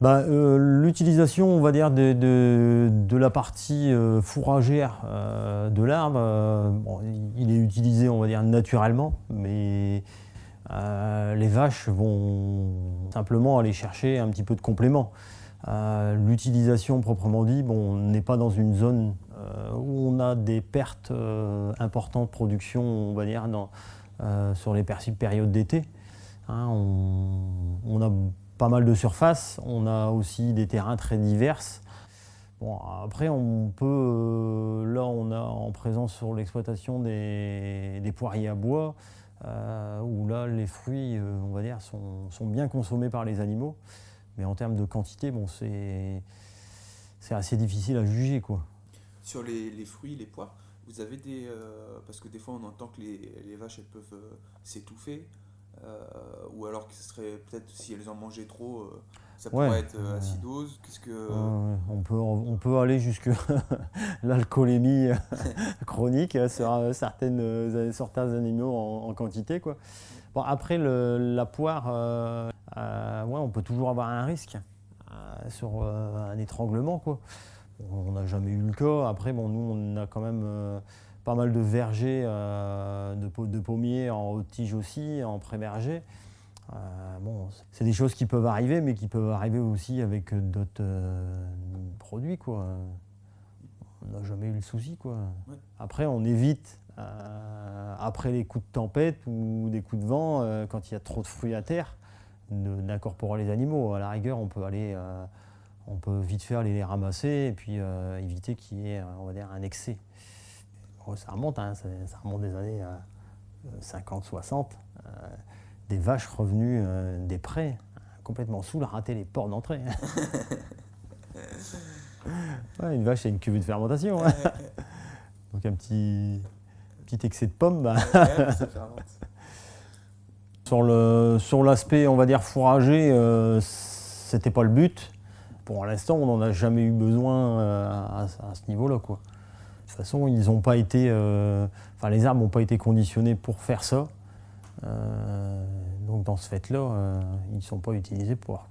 bah, euh, L'utilisation, on va dire, de, la partie euh, fourragère euh, de l'arbre, il est utilisé, on va dire, naturellement, mais les vaches vont simplement aller chercher un petit peu de complément. L'utilisation proprement dit, bon, on n'est pas dans une zone où on a des pertes importantes de production, on va dire, sur les périodes d'été. Hein, on a pas mal de surface. On a aussi des terrains très divers. Bon, après, on peut, euh, là, on a en présence sur l'exploitation des, poiriers à bois, euh, où là, les fruits, euh, on va dire, sont, bien consommés par les animaux. Mais en termes de quantité, bon, c'est assez difficile à juger. Quoi. Sur les, fruits, les poires, vous avez des... parce que des fois, on entend que les, les vaches, elles peuvent s'étouffer. Euh, ou alors que ce serait peut-être si elles en mangeaient trop, euh, ça pourrait être euh, acidose. Qu'est-ce que on peut on peut aller jusque l'alcoolémie chronique sur certaines certains animaux en, quantité quoi. Bon après la poire, ouais, on peut toujours avoir un risque sur un étranglement quoi. On n'a jamais eu le cas. Après bon nous on a quand même pas mal de vergers euh, de, pommiers en haute tige aussi, en pré-verger. Euh, bon, c'est des choses qui peuvent arriver, mais qui peuvent arriver aussi avec d'autres euh, produits. Quoi. On n'a jamais eu le souci. Quoi. Après, on évite, après les coups de tempête ou des coups de vent, quand il y a trop de fruits à terre, d'incorporer les animaux. À la rigueur, on peut aller, on peut vite faire les, les ramasser et puis éviter qu'il y ait, on va dire, un excès. Oh, ça remonte, hein, ça, remonte des années 50-60. Euh, euh, des vaches revenues euh, des prés, complètement saoules, rater les ports d'entrée. une vache, c'est une cuvée de fermentation. Hein. Donc un petit, petit excès de pommes. Bah. sur l'aspect, sur on va dire, fourrager, c'était pas le but. Pour l'instant, on n'en a jamais eu besoin à, à ce niveau-là. De toute façon, ils pas été, euh, enfin, les arbres n'ont pas été conditionnés pour faire ça. Euh, donc dans ce fait-là, euh, ils ne sont pas utilisés pour.